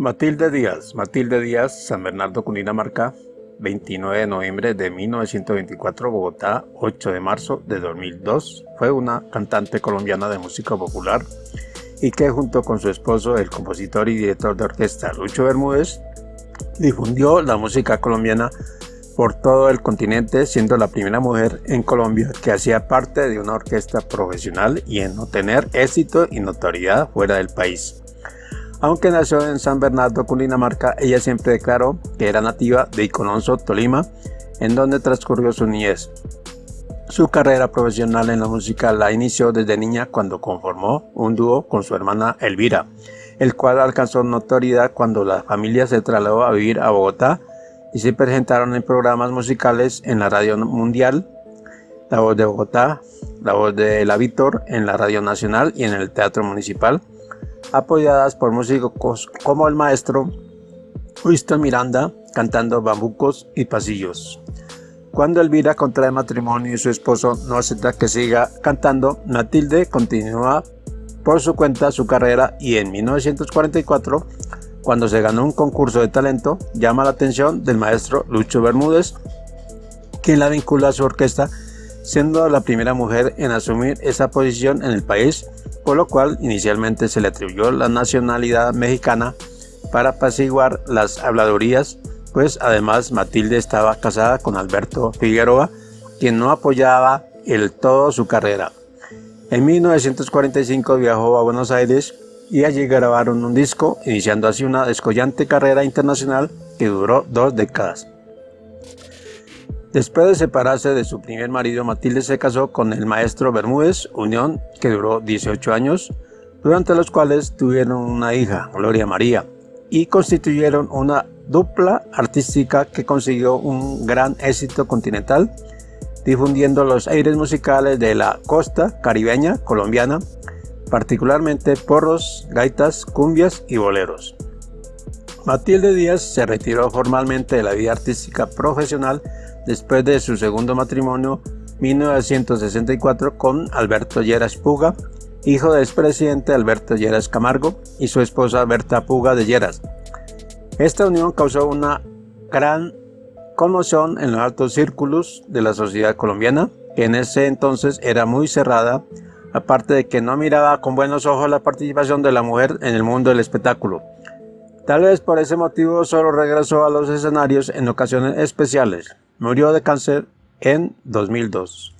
Matilde Díaz, Matilde Díaz, San Bernardo, Cundinamarca, 29 de noviembre de 1924, Bogotá, 8 de marzo de 2002. Fue una cantante colombiana de música popular y que junto con su esposo, el compositor y director de orquesta Lucho Bermúdez, difundió la música colombiana por todo el continente, siendo la primera mujer en Colombia que hacía parte de una orquesta profesional y en obtener éxito y notoriedad fuera del país. Aunque nació en San Bernardo, Cundinamarca, ella siempre declaró que era nativa de Icononso, Tolima, en donde transcurrió su niñez. Su carrera profesional en la música la inició desde niña cuando conformó un dúo con su hermana Elvira, el cual alcanzó notoriedad cuando la familia se trasladó a vivir a Bogotá y se presentaron en programas musicales en la radio mundial, La Voz de Bogotá, La Voz de La Víctor, en la Radio Nacional y en el Teatro Municipal, apoyadas por músicos como el maestro Winston Miranda cantando bambucos y pasillos. Cuando Elvira contrae matrimonio y su esposo no acepta que siga cantando, Matilde continúa por su cuenta su carrera y en 1944, cuando se ganó un concurso de talento, llama la atención del maestro Lucho Bermúdez, quien la vincula a su orquesta, siendo la primera mujer en asumir esa posición en el país por lo cual inicialmente se le atribuyó la nacionalidad mexicana para apaciguar las habladurías, pues además Matilde estaba casada con Alberto Figueroa, quien no apoyaba el todo su carrera. En 1945 viajó a Buenos Aires y allí grabaron un disco, iniciando así una descollante carrera internacional que duró dos décadas. Después de separarse de su primer marido, Matilde se casó con el maestro Bermúdez, unión que duró 18 años, durante los cuales tuvieron una hija, Gloria María, y constituyeron una dupla artística que consiguió un gran éxito continental, difundiendo los aires musicales de la costa caribeña colombiana, particularmente porros, gaitas, cumbias y boleros. Matilde Díaz se retiró formalmente de la vida artística profesional después de su segundo matrimonio 1964 con Alberto Lleras Puga, hijo del expresidente Alberto Lleras Camargo y su esposa Berta Puga de Lleras. Esta unión causó una gran conmoción en los altos círculos de la sociedad colombiana, que en ese entonces era muy cerrada, aparte de que no miraba con buenos ojos la participación de la mujer en el mundo del espectáculo. Tal vez por ese motivo solo regresó a los escenarios en ocasiones especiales. Murió de cáncer en 2002.